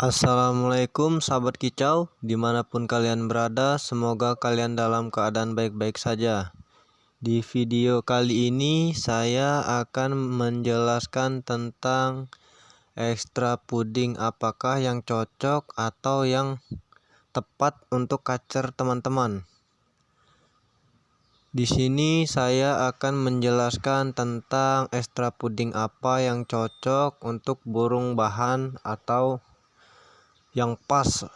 Assalamualaikum sahabat kicau. Di mana pun kalian berada semoga kalian dalam keadaan baik-baik saja. Di video kali ini saya akan menjelaskan tentang ekstra puding. Apakah yang cocok atau yang tepat untuk kacer teman-teman? Di sini saya akan menjelaskan tentang ekstra puding apa yang cocok untuk burung bahan atau yang pas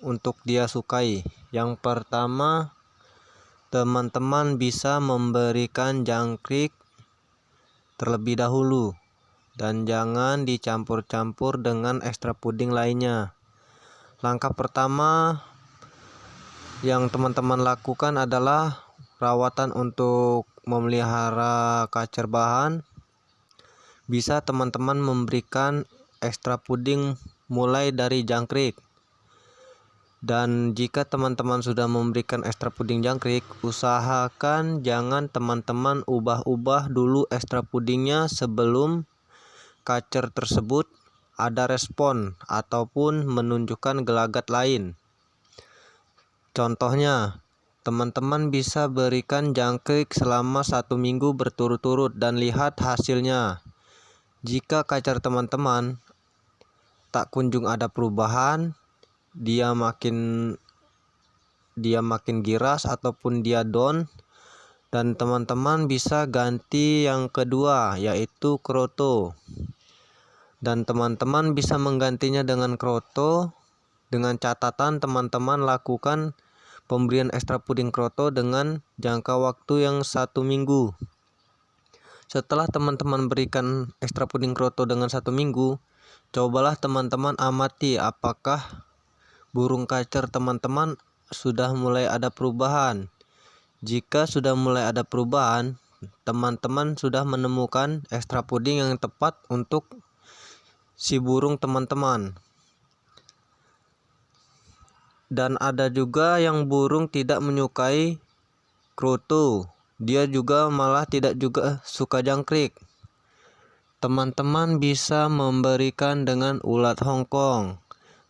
untuk dia sukai. Yang pertama, teman-teman bisa memberikan jangkrik terlebih dahulu dan jangan dicampur-campur dengan ekstra puding lainnya. Langkah pertama yang teman-teman lakukan adalah rawatan untuk memelihara kacer bahan. Bisa teman-teman memberikan ekstra puding mulai dari jangkrik. Dan jika teman-teman sudah memberikan ekstra puding jangkrik usahakan jangan teman-teman ubah-ubah dulu ekstra pudingnya sebelum kacer tersebut ada respon ataupun menunjukkan gelagat lain. Contohnya teman-teman bisa berikan jangkrik selama satu minggu berturut-turut dan lihat hasilnya. Jika kacer teman-teman tak kunjung ada perubahan dia makin dia makin giras ataupun dia down dan teman-teman bisa ganti yang kedua yaitu kroto. Dan teman-teman bisa menggantinya dengan kroto. Dengan catatan teman-teman lakukan pemberian ekstra puding kroto dengan jangka waktu yang satu minggu. Setelah teman-teman berikan ekstra puding kroto dengan satu minggu Cobalah teman-teman amati apakah burung kacer teman-teman sudah mulai ada perubahan. Jika sudah mulai ada perubahan, teman-teman sudah menemukan ekstra puding yang tepat untuk si burung teman-teman. Dan ada juga yang burung tidak menyukai kroto. Dia juga malah tidak juga suka jangkrik. Teman-teman bisa memberikan dengan ulat Hongkong.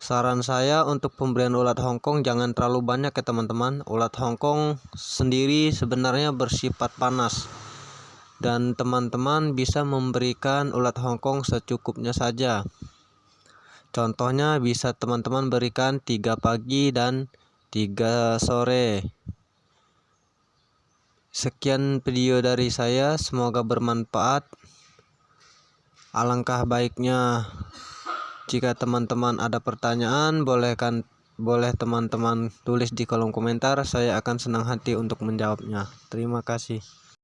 Saran saya untuk pemberian ulat Hongkong jangan terlalu banyak ya teman-teman. Ulat Hongkong sendiri sebenarnya bersifat panas. Dan teman-teman bisa memberikan ulat Hongkong secukupnya saja. Contohnya bisa teman-teman berikan tiga pagi dan tiga sore. Sekian video dari saya, semoga bermanfaat. Alangkah baiknya jika teman-teman ada pertanyaan bolehkan boleh teman-teman tulis di kolom komentar. Saya akan senang hati untuk menjawabnya. Terima kasih